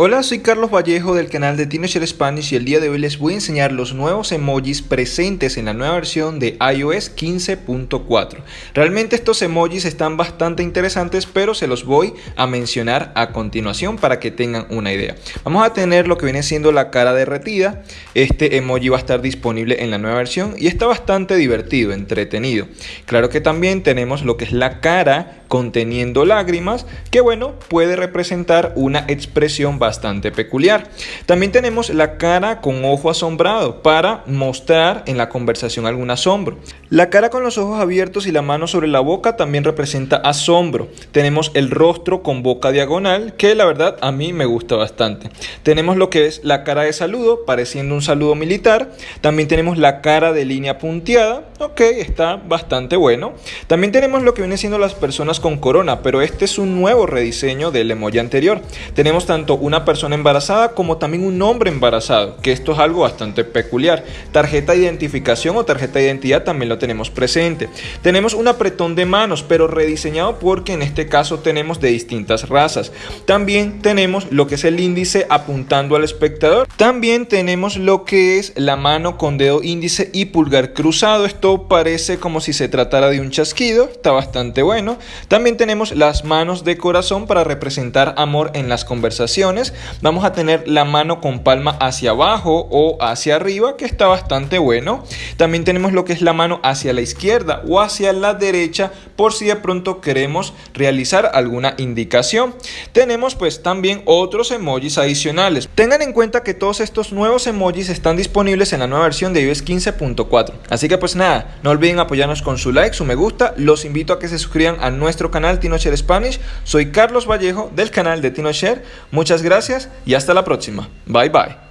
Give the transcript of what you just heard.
Hola, soy Carlos Vallejo del canal de Teenager Spanish y el día de hoy les voy a enseñar los nuevos emojis presentes en la nueva versión de iOS 15.4. Realmente estos emojis están bastante interesantes, pero se los voy a mencionar a continuación para que tengan una idea. Vamos a tener lo que viene siendo la cara derretida. Este emoji va a estar disponible en la nueva versión y está bastante divertido, entretenido. Claro que también tenemos lo que es la cara conteniendo lágrimas, que bueno, puede representar una expresión bastante peculiar. También tenemos la cara con ojo asombrado para mostrar en la conversación algún asombro. La cara con los ojos abiertos y la mano sobre la boca también representa asombro. Tenemos el rostro con boca diagonal, que la verdad a mí me gusta bastante. Tenemos lo que es la cara de saludo, pareciendo un saludo militar. También tenemos la cara de línea punteada, ok, está bastante bueno. También tenemos lo que viene siendo las personas con corona, pero este es un nuevo rediseño del emoji anterior. Tenemos tanto una persona embarazada como también un hombre embarazado, que esto es algo bastante peculiar. Tarjeta de identificación o tarjeta de identidad también lo tenemos presente. Tenemos un apretón de manos, pero rediseñado porque en este caso tenemos de distintas razas. También tenemos lo que es el índice apuntando al espectador. También tenemos lo que es la mano con dedo índice y pulgar cruzado. Esto parece como si se tratara de un chasquido, está bastante bueno. También tenemos las manos de corazón para representar amor en las conversaciones. Vamos a tener la mano con palma hacia abajo o hacia arriba, que está bastante bueno. También tenemos lo que es la mano hacia la izquierda o hacia la derecha, por si de pronto queremos realizar alguna indicación. Tenemos pues también otros emojis adicionales. Tengan en cuenta que todos estos nuevos emojis están disponibles en la nueva versión de iOS 15.4. Así que pues nada, no olviden apoyarnos con su like, su me gusta. Los invito a que se suscriban a nuestro canal TinoShare Spanish. Soy Carlos Vallejo del canal de TinoShare. Muchas gracias y hasta la próxima. Bye bye.